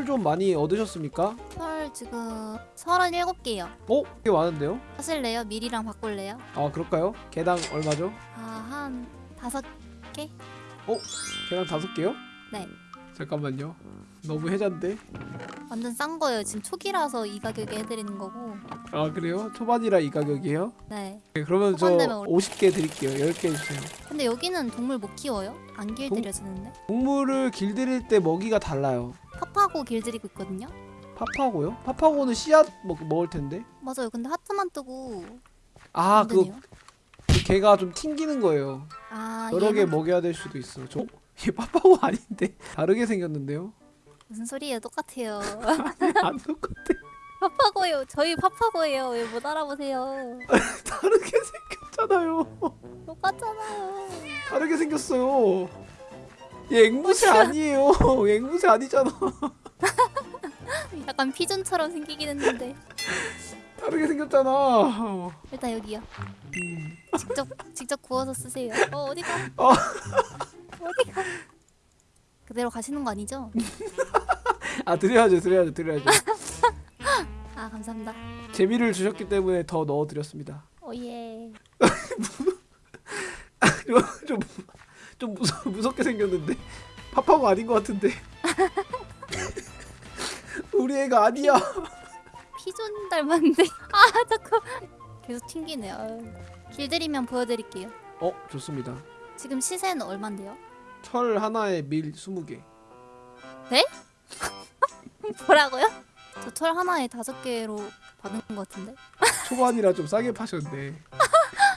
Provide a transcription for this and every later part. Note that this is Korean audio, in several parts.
술좀 많이 얻으셨습니까? 털 지금 37개요. 어? 꽤 많은데요? 하실래요? 미리랑 바꿀래요? 아 그럴까요? 개당 얼마죠? 아, 한 다섯 개? 개당 다섯 개요? 네. 잠깐만요. 너무 해잔데. 완전 싼 거예요. 지금 초기라서 이 가격에 해드리는 거고. 아 그래요? 초반이라 이 가격이에요? 네. 네, 그러면 저 초반 되면 올- 50개 드릴게요. 10개 주세요. 근데 여기는 동물 못 키워요? 안 길들여지는데? 동물을 길들일 때 먹이가 달라요. 팝하고 길들이고 있거든요? 파파고요? 파파고는 씨앗 먹, 먹을 텐데. 맞아요. 근데 하트만 뜨고 아, 안 그. 그 개가 좀 튕기는 거예요. 아, 여러 개 먹여야 될 수도 있어. 저, 얘 파파고 아닌데 다르게 생겼는데요? 무슨 소리예요? 똑같아요. 안 똑같아. 파파고예요. 저희 파파고예요. 왜 못 알아보세요? 다르게 생겼잖아요. 똑같잖아요. 다르게 생겼어요. 얘 앵무새 아니에요. 앵무새 아니잖아. 약간 피존처럼 생기긴 했는데 다르게 생겼잖아. 일단 여기요. 음. 직접 직접 구워서 쓰세요. 어 어디가? 어. 어디가? 그대로 가시는 거 아니죠? 아 드려야죠, 드려야죠, 드려야죠. 아 감사합니다. 재미를 주셨기 때문에 더 넣어드렸습니다. 오예. 좀, 좀 무서, 무섭게 생겼는데 파파고 아닌 것 같은데. 우리 애가 아니야. 피존 닮았는데. 아 자꾸 계속 튕기네요. 아유. 길들이면 보여드릴게요. 어 좋습니다. 지금 시세는 얼만데요? 철 하나에 밀 20개. 뭐라고요? 저 철 하나에 다섯 개로 받은 것 같은데. 초반이라 좀 싸게 파셨네.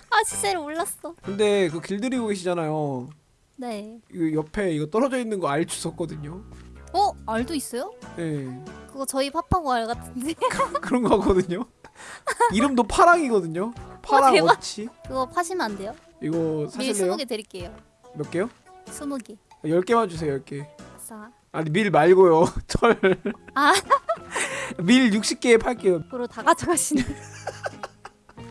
아 시세를 몰랐어. 근데 그 길들이고 계시잖아요. 네. 이거 옆에 이거 떨어져 있는 거 알 주웠거든요. 어 알도 있어요? 예. 그거 저희 파파고 알 같은데. 그런 거거든요. 이름도 파랑이거든요. 파랑 대박. 어치. 그거 파시면 안 돼요? 이거 밀 사실래요? 20개 드릴게요. 몇 개요? 20개. 10개만 주세요. 10개. 아싸. 아니 밀 말고요. 철. 아. 밀 60개에 팔게요. 그로 다 가져가시네.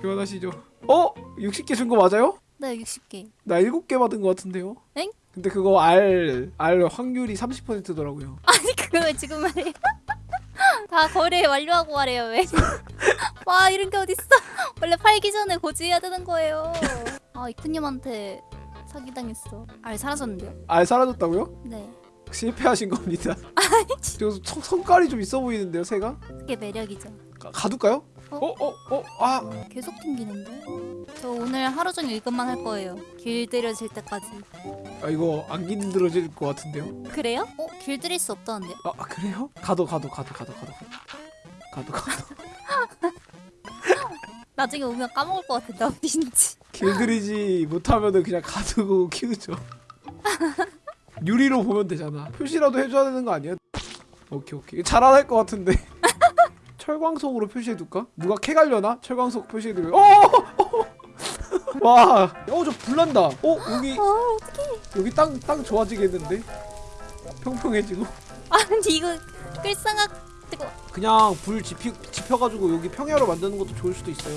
교환하시죠. 어? 60개 준 거 맞아요? 네, 60개. 나 7개 받은 거 같은데요. 엥? 근데 그거 알, 알 확률이 30%더라고요. 아니, 그걸 왜 지금 말해? 다 거래 완료하고 말해요, 왜? 와, 이런 게 어딨어? 원래 팔기 전에 고지해야 되는 거예요. 아, 이쿠님한테 사기당했어. 알 사라졌는데요? 알 사라졌다고요? 네. 실패하신 겁니다. 아니 성, 성깔이 좀 있어 보이는데요, 새가? 그게 매력이죠. 가, 가둘까요? 어? 어? 어? 어? 아! 계속 튕기는데? 저 오늘 하루 종일 이것만 할 거예요. 길들여질 때까지. 아 이거 안 길들여질 것 같은데요? 그래요? 어? 길들일 수 없다는데? 아, 아 그래요? 가도 가도 가도 가도 가도 가도 가도 나중에 오면 까먹을 것 같은데 어딘지 길들이지 못하면 그냥 가두고 키우죠 유리로 보면 되잖아. 표시라도 해줘야 되는 거 아니야? 오케이 오케이 잘 안 할 것 같은데. 철광석으로 표시해둘까? 누가 캐 갈려나? 철광석 표시해두면. 어! 어! 와, 어 저 불난다. 어 여기 어, 어떡해. 여기 땅 땅 좋아지겠는데? 평평해지고. 아니, 이거 뜨거 그냥 불 지피, 지펴가지고 여기 평야로 만드는 것도 좋을 수도 있어요.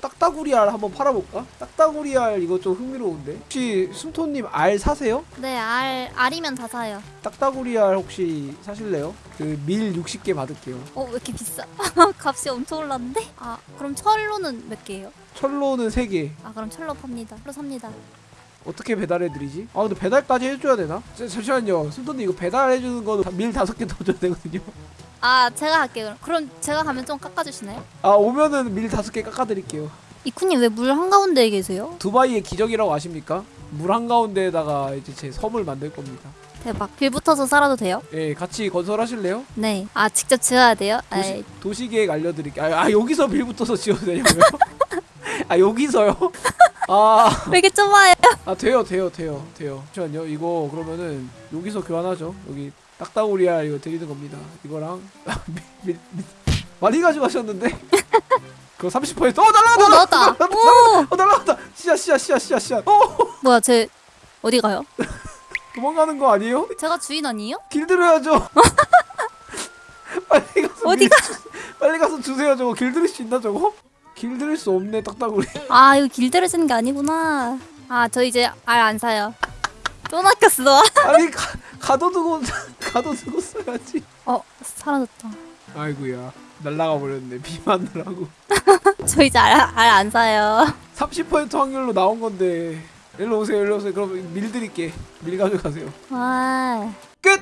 딱따구리 알 한번 팔아볼까? 딱따구리 알 이거 좀 흥미로운데? 혹시 숨토님 알 사세요? 네, 알, 알이면 다 사요. 딱따구리 알 혹시 사실래요? 그 밀 60개 받을게요. 어, 왜 이렇게 비싸? 값이 엄청 올랐는데? 아, 그럼 철로는 몇 개예요? 철로는 3개. 아, 그럼 철로 팝니다. 철로 삽니다. 어떻게 배달해드리지? 아 근데 배달까지 해줘야 되나? 자, 잠시만요. 숨토님 이거 배달해주는 거는 밀 5개 더 줘야 되거든요. 아, 제가 할게요. 그럼. 그럼 제가 가면 좀 깎아주시나요? 아 오면은 밀 5개 깎아드릴게요. 이쿠님 왜 물 한가운데에 계세요? 두바이의 기적이라고 아십니까? 물 한가운데에다가 이제 제 섬을 만들 겁니다. 대박. 빌 붙어서 살아도 돼요? 예, 같이 건설하실래요? 네. 아, 직접 지어야 돼요? 도시, 도시계획 알려드릴게요. 아, 아 여기서 빌부터서 지어도 되냐고요? 아 여기서요? 아, 왜 이렇게 좁아요? 아 돼요 돼요 돼요 돼요. 잠시만요. 이거 그러면은 여기서 교환하죠. 여기 딱따구리알 이거 드리는 겁니다. 이거랑 밀, 밀, 밀. 많이 가져가셨는데? 그거 30%어 나왔다. 오! 어 날라갔다! 씨앗 씨앗 씨앗 씨앗 씨앗 어 뭐야, 쟤 어디 가요? 도망가는 거 아니에요? 제가 주인 아니에요? 길들여야죠. 빨리 가서 어디 밀 주- 빨리 가서 주세요 저거 길들일 수 있나 저거? 길들일 수 없네 딱따구리. 아, 이거 길들여지는 게 아니구나. 아, 저 이제 알 안 사요. 또 낚였어. 아니 가, 가둬두고 가둬두고 써야지 어 사라졌다. 아이고야 날라가 버렸네 비 맞느라고 저 이제 알 안 사요. 30% 확률로 나온 건데 일로 오세요 일로 오세요 그럼 밀 드릴게 밀 가져가세요 와. 끝!